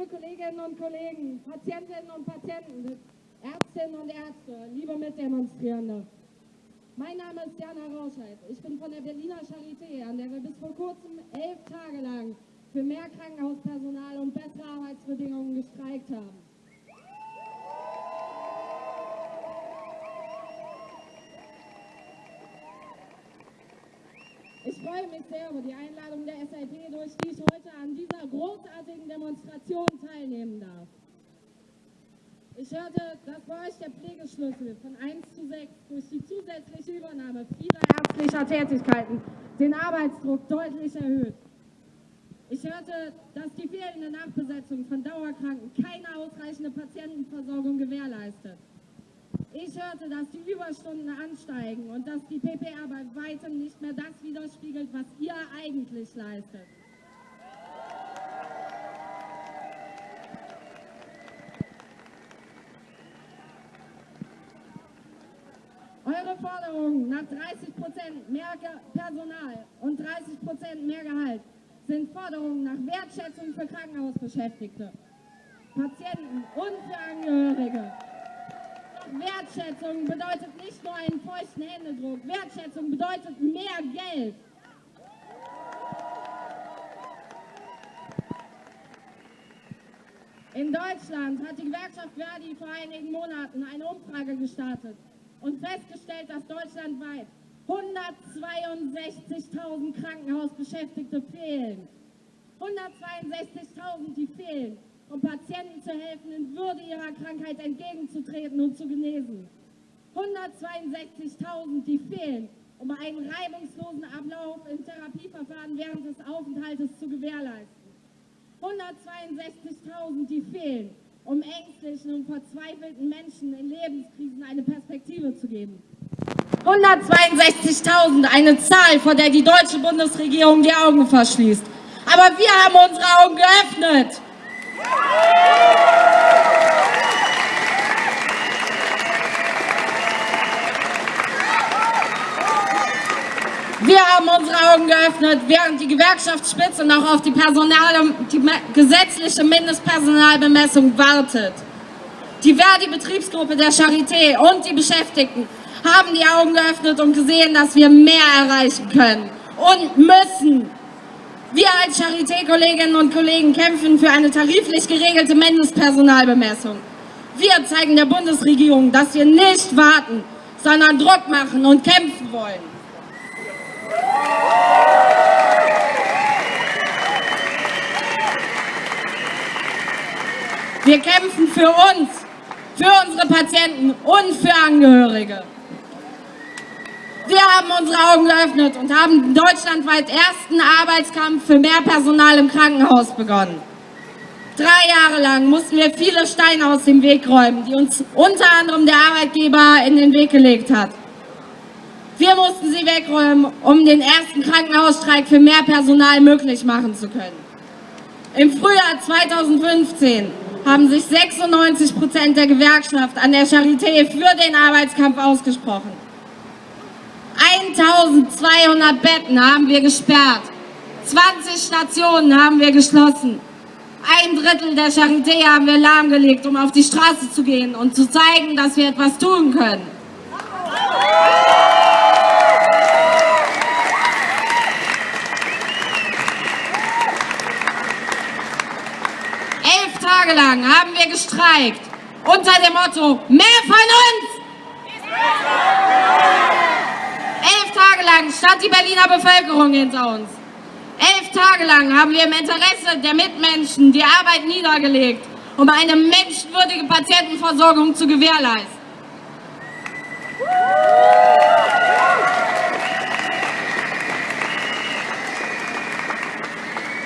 liebe Kolleginnen und Kollegen, Patientinnen und Patienten, Ärztinnen und Ärzte, liebe Mitdemonstrierende. Mein Name ist Jana Rauscheid. Ich bin von der Berliner Charité, an der wir bis vor kurzem elf Tage lang für mehr Krankenhauspersonal und bessere Arbeitsbedingungen gestreikt haben. Freue mich sehr über die Einladung der SLP, durch die ich heute an dieser großartigen Demonstration teilnehmen darf. Ich hörte, dass bei euch der Pflegeschlüssel von 1 zu 6 durch die zusätzliche Übernahme vieler ärztlicher Tätigkeiten den Arbeitsdruck deutlich erhöht. Ich hörte, dass die fehlende Nachbesetzung von Dauerkranken keine ausreichende Patientenversorgung gewährleistet. Hörte, dass die Überstunden ansteigen und dass die PPR bei weitem nicht mehr das widerspiegelt, was ihr eigentlich leistet. Eure Forderungen nach 30 Prozent mehr Personal und 30 Prozent mehr Gehalt sind Forderungen nach Wertschätzung für Krankenhausbeschäftigte, Patienten und für Angehörige. Wertschätzung bedeutet nicht nur einen feuchten Händedruck. Wertschätzung bedeutet mehr Geld. In Deutschland hat die Gewerkschaft Verdi vor einigen Monaten eine Umfrage gestartet und festgestellt, dass deutschlandweit 162.000 Krankenhausbeschäftigte fehlen. 162.000, die fehlen um Patienten zu helfen, in Würde ihrer Krankheit entgegenzutreten und zu genesen. 162.000, die fehlen, um einen reibungslosen Ablauf im Therapieverfahren während des Aufenthaltes zu gewährleisten. 162.000, die fehlen, um ängstlichen und verzweifelten Menschen in Lebenskrisen eine Perspektive zu geben. 162.000, eine Zahl, vor der die deutsche Bundesregierung die Augen verschließt. Aber wir haben unsere Augen geöffnet. Wir haben unsere Augen geöffnet, während die Gewerkschaftsspitze noch auf die, Personal, die gesetzliche Mindestpersonalbemessung wartet. Die Verdi-Betriebsgruppe der Charité und die Beschäftigten haben die Augen geöffnet und gesehen, dass wir mehr erreichen können und müssen. Wir als Charité-Kolleginnen und Kollegen kämpfen für eine tariflich geregelte Mindestpersonalbemessung. Wir zeigen der Bundesregierung, dass wir nicht warten, sondern Druck machen und kämpfen wollen. Wir kämpfen für uns, für unsere Patienten und für Angehörige. Wir haben unsere Augen geöffnet und haben deutschlandweit ersten Arbeitskampf für mehr Personal im Krankenhaus begonnen. Drei Jahre lang mussten wir viele Steine aus dem Weg räumen, die uns unter anderem der Arbeitgeber in den Weg gelegt hat. Wir mussten sie wegräumen, um den ersten Krankenhausstreik für mehr Personal möglich machen zu können. Im Frühjahr 2015 haben sich 96 Prozent der Gewerkschaft an der Charité für den Arbeitskampf ausgesprochen. 1200 Betten haben wir gesperrt. 20 Stationen haben wir geschlossen. Ein Drittel der Charité haben wir lahmgelegt, um auf die Straße zu gehen und zu zeigen, dass wir etwas tun können. Elf Tage lang haben wir gestreikt unter dem Motto, mehr von uns! Elf Tage lang stand die Berliner Bevölkerung hinter uns. Elf Tage lang haben wir im Interesse der Mitmenschen die Arbeit niedergelegt, um eine menschenwürdige Patientenversorgung zu gewährleisten.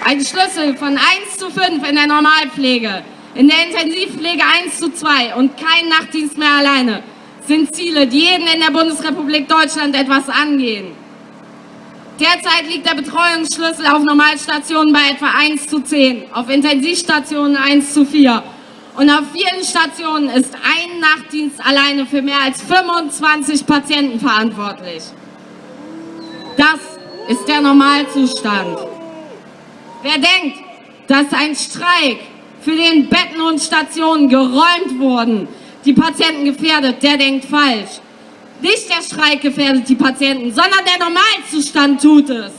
Ein Schlüssel von 1 zu 5 in der Normalpflege, in der Intensivpflege 1 zu 2 und kein Nachtdienst mehr alleine sind Ziele, die jeden in der Bundesrepublik Deutschland etwas angehen. Derzeit liegt der Betreuungsschlüssel auf Normalstationen bei etwa 1 zu 10, auf Intensivstationen 1 zu 4 und auf vielen Stationen ist ein Nachtdienst alleine für mehr als 25 Patienten verantwortlich. Das ist der Normalzustand. Wer denkt, dass ein Streik für den Betten und Stationen geräumt wurden, die Patienten gefährdet, der denkt falsch. Nicht der Streik gefährdet die Patienten, sondern der Normalzustand tut es.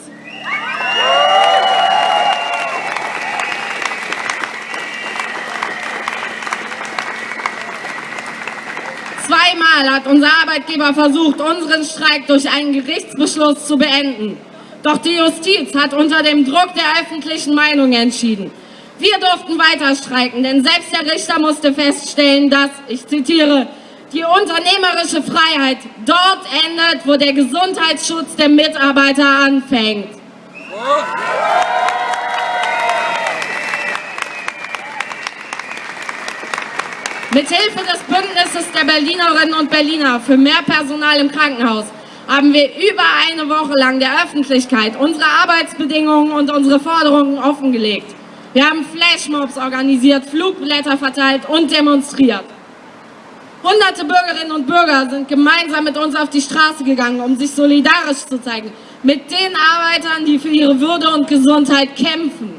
Zweimal hat unser Arbeitgeber versucht, unseren Streik durch einen Gerichtsbeschluss zu beenden. Doch die Justiz hat unter dem Druck der öffentlichen Meinung entschieden. Wir durften weiter streiken, denn selbst der Richter musste feststellen, dass, ich zitiere, die unternehmerische Freiheit dort endet, wo der Gesundheitsschutz der Mitarbeiter anfängt. Mithilfe des Bündnisses der Berlinerinnen und Berliner für mehr Personal im Krankenhaus haben wir über eine Woche lang der Öffentlichkeit unsere Arbeitsbedingungen und unsere Forderungen offengelegt. Wir haben Flashmobs organisiert, Flugblätter verteilt und demonstriert. Hunderte Bürgerinnen und Bürger sind gemeinsam mit uns auf die Straße gegangen, um sich solidarisch zu zeigen mit den Arbeitern, die für ihre Würde und Gesundheit kämpfen.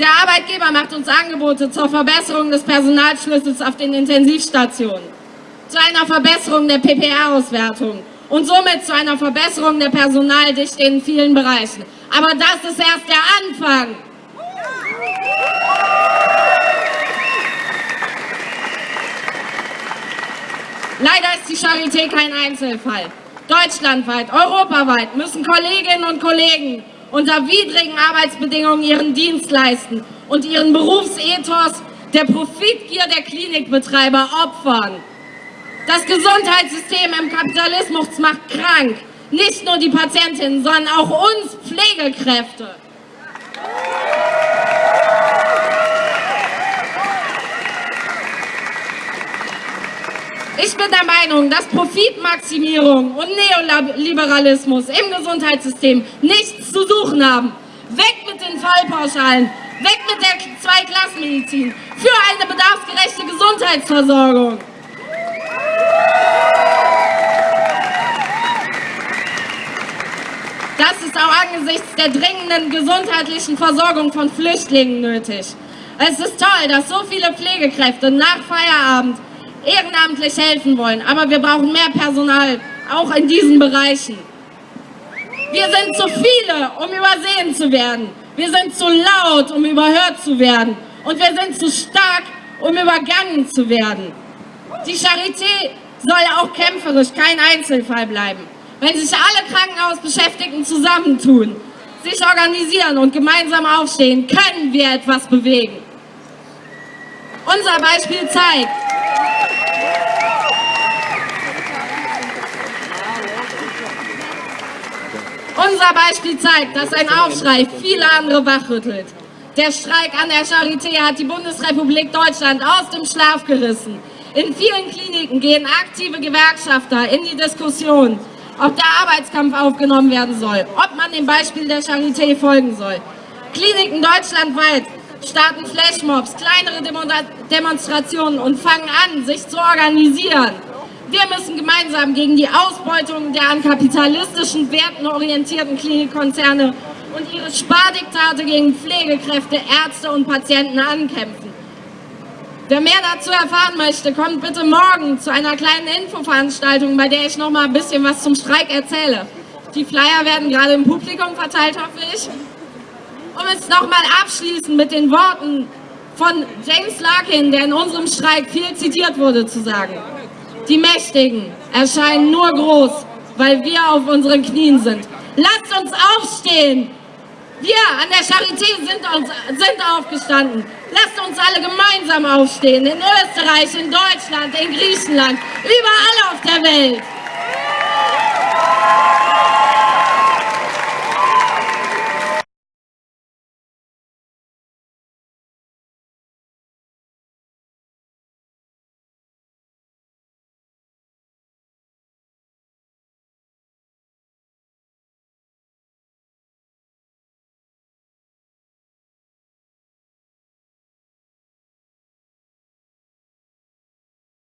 Der Arbeitgeber macht uns Angebote zur Verbesserung des Personalschlüssels auf den Intensivstationen, zu einer Verbesserung der PPR-Auswertung und somit zu einer Verbesserung der Personaldichte in vielen Bereichen. Aber das ist erst der Anfang. Leider ist die Charité kein Einzelfall. Deutschlandweit, europaweit müssen Kolleginnen und Kollegen unter widrigen Arbeitsbedingungen ihren Dienst leisten und ihren Berufsethos der Profitgier der Klinikbetreiber opfern. Das Gesundheitssystem im Kapitalismus macht krank. Nicht nur die Patientinnen, sondern auch uns Pflegekräfte. Ich bin der Meinung, dass Profitmaximierung und Neoliberalismus im Gesundheitssystem nichts zu suchen haben. Weg mit den Fallpauschalen, weg mit der Zweiklassenmedizin, für eine bedarfsgerechte Gesundheitsversorgung. Das ist auch angesichts der dringenden gesundheitlichen Versorgung von Flüchtlingen nötig. Es ist toll, dass so viele Pflegekräfte nach Feierabend ehrenamtlich helfen wollen. Aber wir brauchen mehr Personal, auch in diesen Bereichen. Wir sind zu viele, um übersehen zu werden. Wir sind zu laut, um überhört zu werden. Und wir sind zu stark, um übergangen zu werden. Die Charité soll auch kämpferisch kein Einzelfall bleiben. Wenn sich alle Krankenhausbeschäftigten zusammentun, sich organisieren und gemeinsam aufstehen, können wir etwas bewegen. Unser Beispiel zeigt, Unser Beispiel zeigt, dass ein Aufschrei viele andere wachrüttelt. Der Streik an der Charité hat die Bundesrepublik Deutschland aus dem Schlaf gerissen. In vielen Kliniken gehen aktive Gewerkschafter in die Diskussion, ob der Arbeitskampf aufgenommen werden soll, ob man dem Beispiel der Charité folgen soll. Kliniken deutschlandweit starten Flashmobs, kleinere Demonstrationen und fangen an, sich zu organisieren. Wir müssen gemeinsam gegen die Ausbeutung der an kapitalistischen Werten orientierten Klinikkonzerne und ihre Spardiktate gegen Pflegekräfte, Ärzte und Patienten ankämpfen. Wer mehr dazu erfahren möchte, kommt bitte morgen zu einer kleinen Infoveranstaltung, bei der ich noch mal ein bisschen was zum Streik erzähle. Die Flyer werden gerade im Publikum verteilt, hoffe ich. Um es nochmal abschließend mit den Worten von James Larkin, der in unserem Streik viel zitiert wurde, zu sagen. Die Mächtigen erscheinen nur groß, weil wir auf unseren Knien sind. Lasst uns aufstehen! Wir an der Charité sind, uns, sind aufgestanden. Lasst uns alle gemeinsam aufstehen. In Österreich, in Deutschland, in Griechenland, überall auf der Welt.